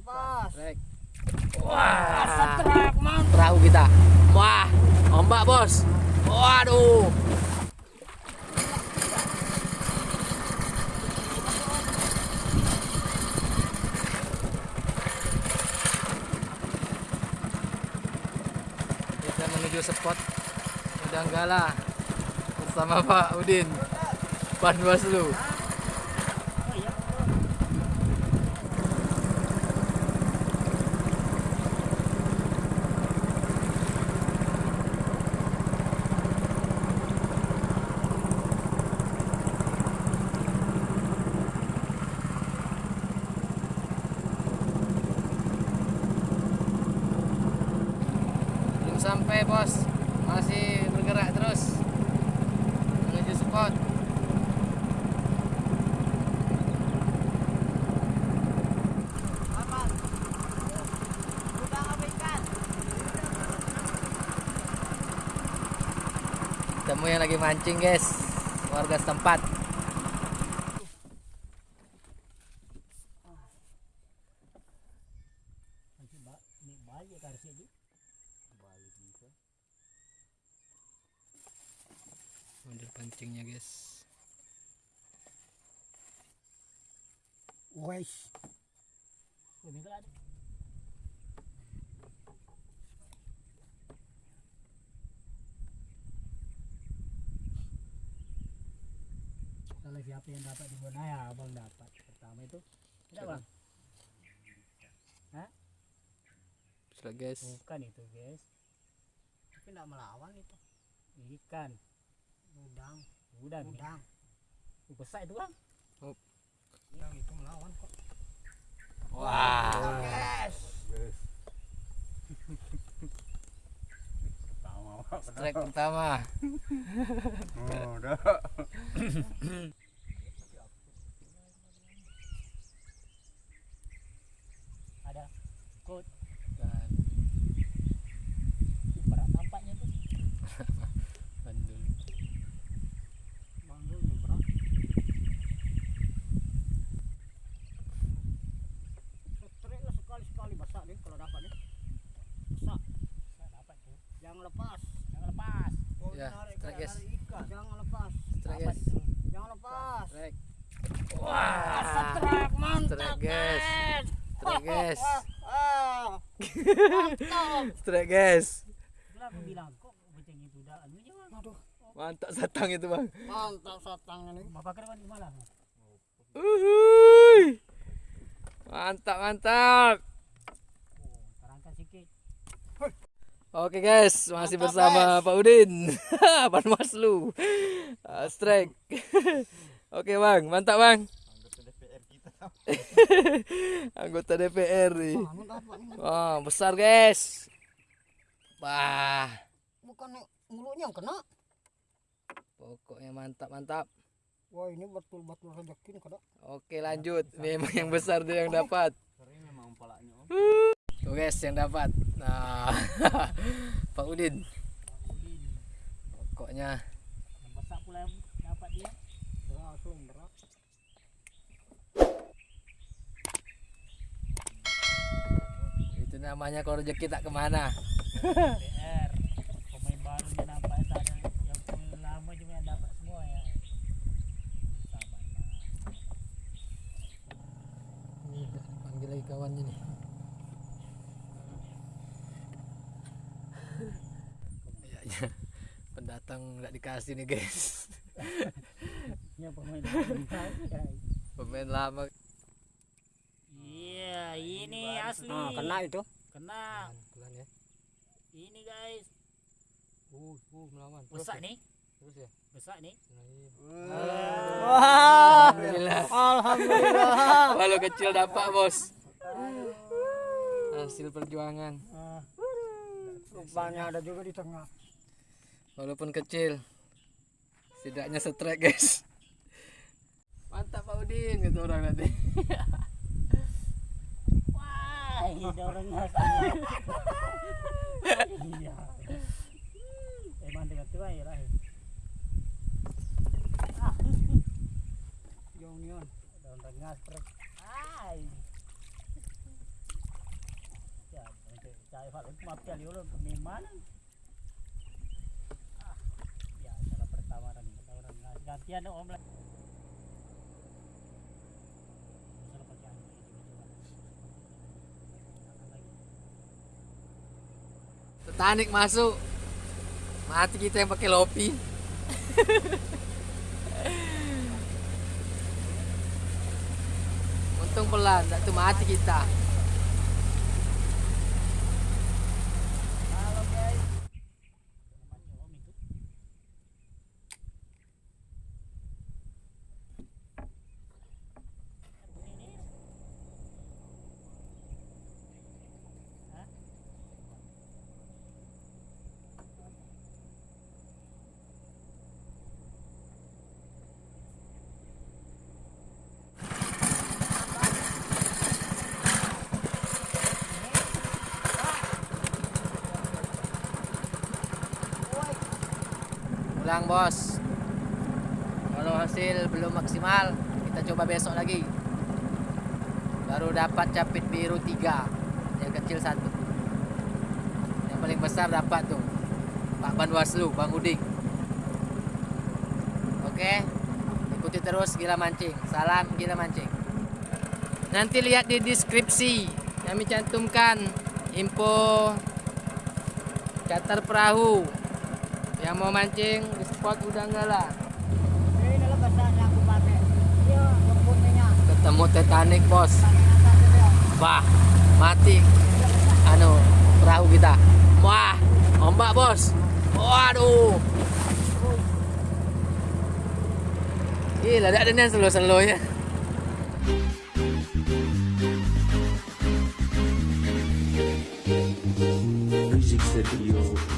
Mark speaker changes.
Speaker 1: lepas. Wah, mantap.
Speaker 2: perahu kita. Wah, ombak bos. Waduh. Kita menuju spot Udanggala bersama Pak Udin Panwaslu. Belum sampai bos, masih bergerak terus. Menuju spot. Temu yang lagi mancing guys, warga setempat. Model pancingnya guys.
Speaker 1: Wes.
Speaker 3: Kalau siapa yang dapat di Bonaya, abang dapat. Pertama itu, tidak bang?
Speaker 2: Sudah guys.
Speaker 3: Bukan itu guys,
Speaker 1: Tapi enggak melawan itu.
Speaker 3: ikan,
Speaker 1: Udang,
Speaker 3: udang.
Speaker 1: udang.
Speaker 3: Uh, Besar itu bang.
Speaker 1: Yang itu melawan kok.
Speaker 2: Wah.
Speaker 1: Yes.
Speaker 4: Pertama, Pak.
Speaker 2: Strike pertama.
Speaker 4: Oh, udah.
Speaker 3: Ada kut,
Speaker 2: Dan
Speaker 3: Ih, berat nampaknya tuh.
Speaker 2: bandul.
Speaker 1: Bandulnya berat. Straight lah sekali-sekali besar nih kalau dapat nih. Besar.
Speaker 3: Saya dapat tuh.
Speaker 1: Jangan lepas.
Speaker 3: Jangan lepas.
Speaker 1: Oh,
Speaker 2: Ya,
Speaker 1: narik
Speaker 2: strike, guys.
Speaker 1: ikan. Jangan lepas.
Speaker 2: Strike guys.
Speaker 1: Jangan lepas.
Speaker 2: Strike.
Speaker 1: Ah, strike mantap
Speaker 2: Strike, guys. Strike guys.
Speaker 1: Ah, mantap.
Speaker 2: Strike guys.
Speaker 3: Bilang kok kucing itu udah anu.
Speaker 1: Aduh,
Speaker 2: Mantap satang itu bang.
Speaker 1: mantap satangnya nih.
Speaker 3: Bapak kira di mana?
Speaker 2: Uhuy. Mantap mantap. Oke guys, masih
Speaker 1: Mantap,
Speaker 2: bersama Pak Udin. Pan Maslu. Ah, strike. Oke bang, mantap bang.
Speaker 4: Anggota DPR kita.
Speaker 2: Anggota DPR nih. Wah, besar guys. Wah,
Speaker 1: Bukan mulutnya yang kena.
Speaker 2: pokoknya mantap mantap.
Speaker 1: Wah, ini betul-betul rezeki kada.
Speaker 2: Oke lanjut, memang yang besar dia yang dapat.
Speaker 4: Sering memang.
Speaker 2: Guys yang dapat. Nah, Pak Udin.
Speaker 3: Udin.
Speaker 2: Pokoknya
Speaker 3: Yang besar pula yang dapat dia.
Speaker 1: Langsung berat.
Speaker 2: itu namanya kalau rezeki tak ke mana.
Speaker 3: PR. Pemain baru dia nampak tak ada yang pemain lama cuma yang dapat semua ya. Sabar bang.
Speaker 2: Nih, panggil lagi kawannya nih. Kayaknya pendatang nggak dikasih nih guys.
Speaker 3: Ini pemain guys.
Speaker 2: Pemain lama.
Speaker 3: Iya, ini asli.
Speaker 1: Nah, kena itu.
Speaker 3: Kena.
Speaker 2: Pelan ya.
Speaker 3: Ini guys.
Speaker 2: Uh, uh melawan.
Speaker 3: Besar
Speaker 2: ya?
Speaker 3: nih.
Speaker 2: Terus ya.
Speaker 3: Besar nih.
Speaker 1: Wah.
Speaker 2: Alhamdulillah.
Speaker 1: Alhamdulillah.
Speaker 2: Walau kecil dapat bos. Hasil perjuangan.
Speaker 1: Ah. Rupanya ada juga di tengah.
Speaker 2: Walaupun kecil. Setidaknya setrek guys. Mantap Pak Udin gitu orang nanti.
Speaker 3: Wah, ini orang ngasih. Iya. Eh, mandi kat tuai lah. Ah,
Speaker 1: Yang nian.
Speaker 3: ada orang ngas trek. Ai. Tayo kalau mafia liolo peniman. Ah, ya cara pertama orang orang ngasih gantian om lah.
Speaker 2: Titanic masuk. Mati kita yang pakai lopi. Untung pelan, tak tuh mati kita. Pulang bos. Kalau hasil belum maksimal, kita coba besok lagi. Baru dapat capit biru tiga, yang kecil satu. Yang paling besar dapat tuh Pak Banwaslu, Bang Uding. Oke, ikuti terus gila mancing. Salam gila mancing. Nanti lihat di deskripsi kami cantumkan info charter perahu yang mau mancing di spot udah enggak lah. Ketemu Titanic bos. Wah mati. Anu perahu kita. Wah ombak bos. Waduh. Gila, ada ada yang selo-selo ya.
Speaker 5: Music Studio